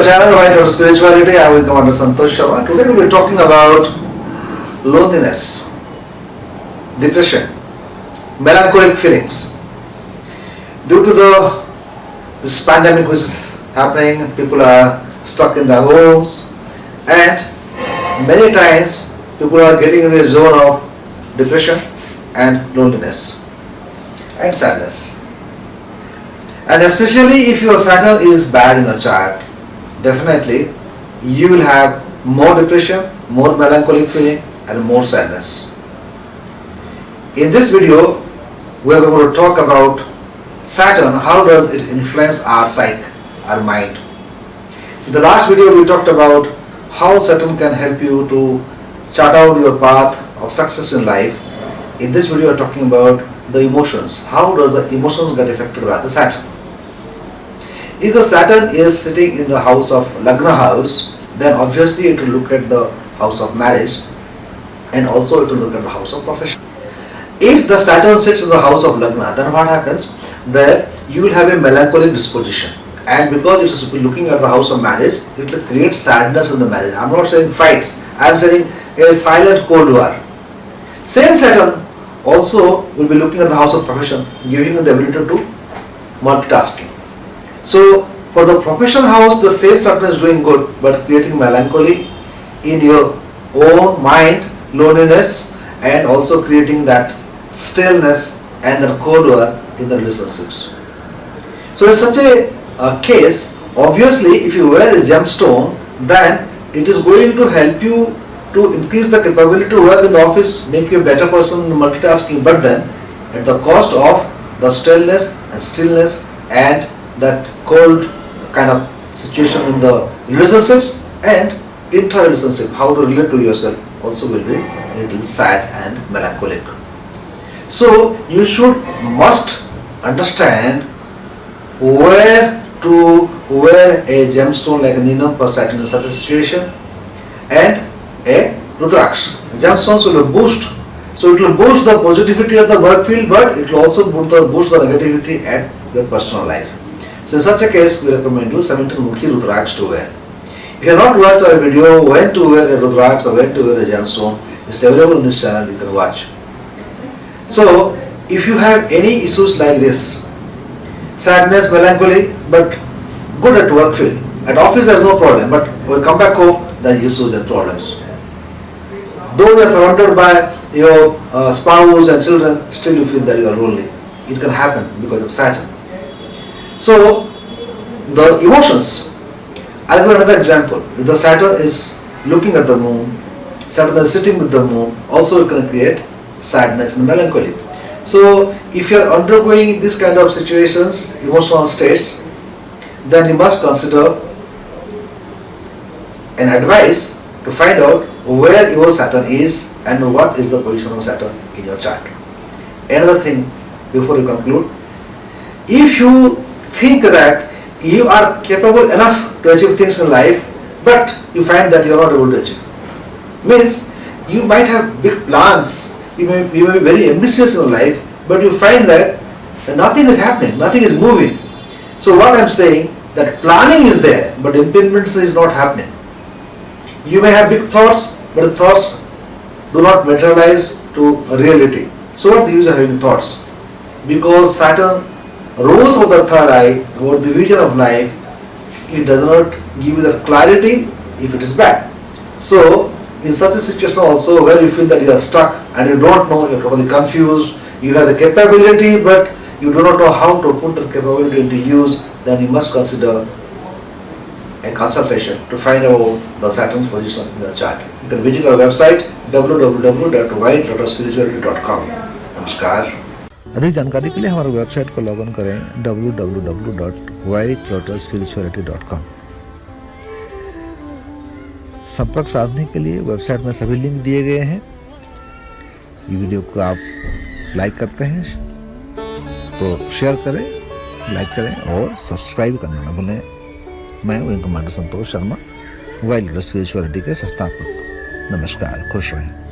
our channel White Lotus Spirituality. I Wing Commander Santosh Sharma. Today we will be talking about loneliness, depression, melancholic feelings. Due to the this pandemic which is happening, people are stuck in their homes and many times people are getting into a zone of depression and loneliness and sadness. And especially if your Saturn is bad in the chart, definitely you will have more depression, more melancholic feeling and more sadness. In this video, we are going to talk about Saturn, how does it influence our psyche, our mind. In the last video, we talked about how Saturn can help you to chart out your path of success in life. In this video, we are talking about the emotions. How does the emotions get affected by the Saturn? If the Saturn is sitting in the house of Lagna house, then obviously it will look at the house of marriage and also it will look at the house of profession. If the Saturn sits in the house of Lagna, then what happens? There you will have a melancholic disposition and because it is looking at the house of marriage, it will create sadness in the marriage. I am not saying fights, I am saying a silent cold war. Same Saturn also will be looking at the house of profession, giving you the ability to multitasking. So for the professional house, the same Saturn is doing good, but creating melancholy in your own mind, loneliness, and also creating that stillness and the cold war in the relationships. So in such a uh, case, obviously, if you wear a gemstone, then it is going to help you to increase the capability to work in the office, make you a better person in multitasking, but then at the cost of the stillness and stillness and that cold kind of situation in the relationships and intra-relationship, how to relate to yourself also will be a little sad and melancholic. So you should must understand where to wear a gemstone like a Ninam Persat in such a situation and a Rudraksh. Gemstones will boost so it will boost the positivity of the work field but it will also boost the, boost the negativity at your personal life. So in such a case, we recommend you 17 Mukhi Rudraksh to wear. If you have not watched our video when to wear a Rudraksh or when to wear a gemstone, it's available in this channel, you can watch. So, if you have any issues like this, sadness, melancholy, but good at work field, at office there's no problem, but when you come back home, there are issues and problems. Though you are surrounded by your uh, spouse and children, still you feel that you are lonely. It can happen because of Saturn. So the emotions, I'll give another example. The Saturn is looking at the moon, Saturn is sitting with the moon, also it can create sadness and melancholy. So if you are undergoing this kind of situations, emotional states, then you must consider an advice to find out where your Saturn is and what is the position of Saturn in your chart. Another thing before you conclude, if you think that you are capable enough to achieve things in life, but you find that you are not able to achieve. Means you might have big plans, you may, you may be very ambitious in life, but you find that nothing is happening, nothing is moving. So what I am saying, that planning is there, but implementation is not happening. You may have big thoughts, but the thoughts do not materialize to reality. So what the of having thoughts? Because Saturn rules of the third eye about the vision of life, it does not give you the clarity if it is bad. So, in such a situation also where you feel that you are stuck and you don't know, you are totally confused, you have the capability but you do not know how to put the capability into use, then you must consider a consultation to find out the Saturn's position in the chart. You can visit our website www.whitelotusspirituality.com. Namaskar. अधिक जानकारी के लिए हमारे website को log in करें www.whitelotusspirituality.com संपर्क साधने के लिए वेबसाइट में सभी लिंक दिए गए हैं। ये वीडियो को आप लाइक करते हैं तो शेयर करें, लाइक करें और सब्सक्राइब करना ना भूलें। मैं wing commander Santosh Sharma wild spirituality के संस्थापक। नमस्कार, खुश रहें।